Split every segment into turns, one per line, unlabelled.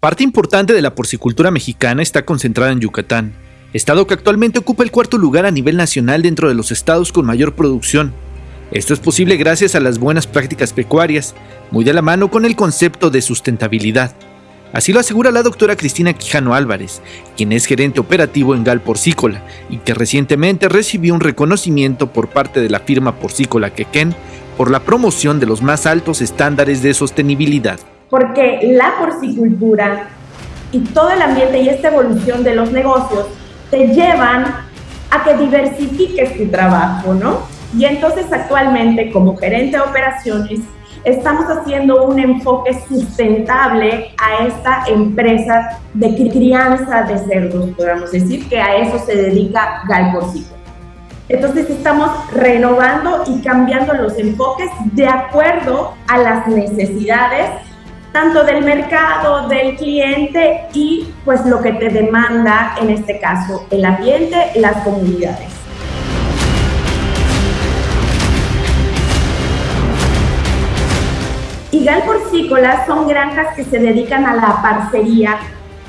Parte importante de la porcicultura mexicana está concentrada en Yucatán, estado que actualmente ocupa el cuarto lugar a nivel nacional dentro de los estados con mayor producción. Esto es posible gracias a las buenas prácticas pecuarias, muy de la mano con el concepto de sustentabilidad. Así lo asegura la doctora Cristina Quijano Álvarez, quien es gerente operativo en Gal Porcícola y que recientemente recibió un reconocimiento por parte de la firma Porcícola Quequén por la promoción de los más altos estándares de sostenibilidad.
Porque la porcicultura y todo el ambiente y esta evolución de los negocios te llevan a que diversifiques tu trabajo, ¿no? Y entonces actualmente como gerente de operaciones estamos haciendo un enfoque sustentable a esta empresa de crianza de cerdos, podemos decir que a eso se dedica Galporcito. Entonces estamos renovando y cambiando los enfoques de acuerdo a las necesidades tanto del mercado, del cliente y pues lo que te demanda en este caso el ambiente, las comunidades. Igal Porcícola son granjas que se dedican a la parcería.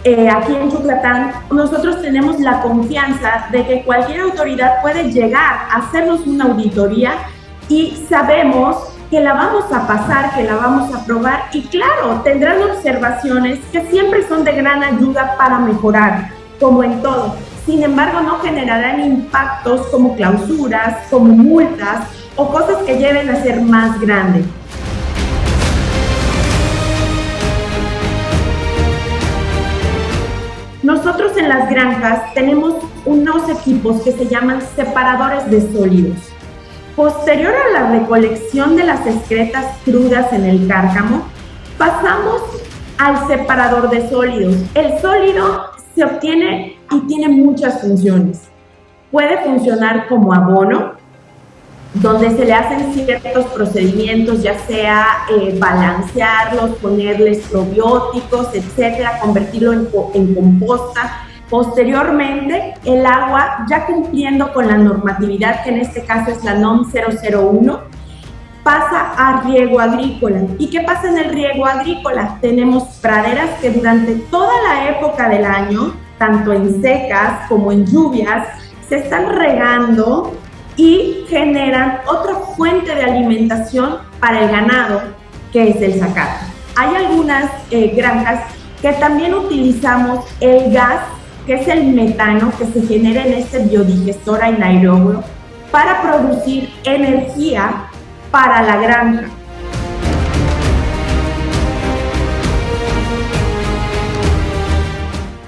Eh, aquí en Yucatán nosotros tenemos la confianza de que cualquier autoridad puede llegar a hacernos una auditoría y sabemos que la vamos a pasar, que la vamos a probar y claro, tendrán observaciones que siempre son de gran ayuda para mejorar, como en todo. Sin embargo, no generarán impactos como clausuras, como multas o cosas que lleven a ser más grandes. Nosotros en las granjas tenemos unos equipos que se llaman separadores de sólidos. Posterior a la recolección de las excretas crudas en el cárcamo, pasamos al separador de sólidos. El sólido se obtiene y tiene muchas funciones. Puede funcionar como abono, donde se le hacen ciertos procedimientos, ya sea eh, balancearlos, ponerles probióticos, etcétera, convertirlo en, en composta Posteriormente, el agua, ya cumpliendo con la normatividad, que en este caso es la NOM 001, pasa a riego agrícola. ¿Y qué pasa en el riego agrícola? Tenemos praderas que durante toda la época del año, tanto en secas como en lluvias, se están regando y generan otra fuente de alimentación para el ganado, que es el zacate. Hay algunas eh, granjas que también utilizamos el gas que es el metano que se genera en este biodigestor anaeróbico para producir energía para la granja.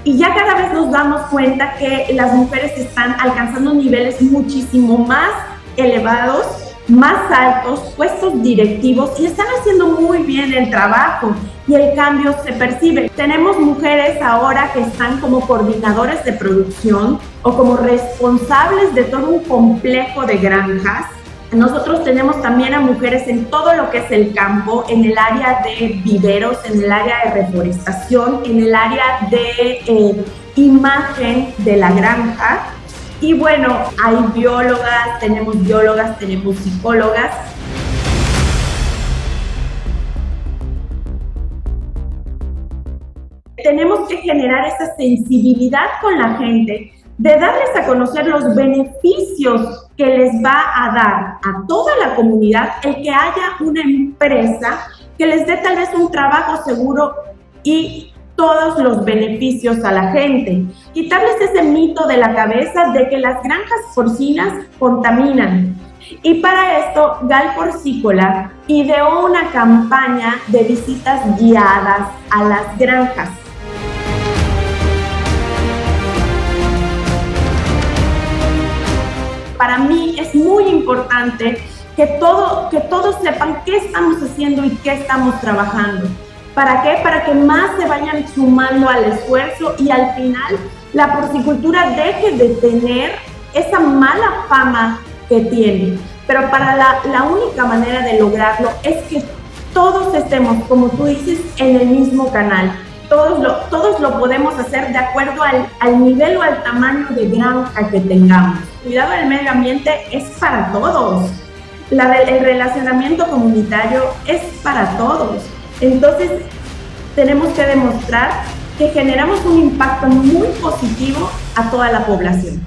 Y ya cada vez nos damos cuenta que las mujeres están alcanzando niveles muchísimo más elevados, más altos, puestos directivos y están haciendo muy bien el trabajo y el cambio se percibe. Tenemos mujeres ahora que están como coordinadores de producción o como responsables de todo un complejo de granjas. Nosotros tenemos también a mujeres en todo lo que es el campo, en el área de viveros, en el área de reforestación, en el área de eh, imagen de la granja. Y bueno, hay biólogas, tenemos biólogas, tenemos psicólogas. Tenemos que generar esa sensibilidad con la gente, de darles a conocer los beneficios que les va a dar a toda la comunidad el que haya una empresa que les dé tal vez un trabajo seguro y todos los beneficios a la gente. Quitarles ese mito de la cabeza de que las granjas porcinas contaminan. Y para esto, Gal Porcícola ideó una campaña de visitas guiadas a las granjas para mí es muy importante que, todo, que todos sepan qué estamos haciendo y qué estamos trabajando. ¿Para qué? Para que más se vayan sumando al esfuerzo y al final la porcicultura deje de tener esa mala fama que tiene. Pero para la, la única manera de lograrlo es que todos estemos, como tú dices, en el mismo canal. Todos lo, todos lo podemos hacer de acuerdo al, al nivel o al tamaño de granja que tengamos cuidado del medio ambiente es para todos. El relacionamiento comunitario es para todos. Entonces, tenemos que demostrar que generamos un impacto muy positivo a toda la población.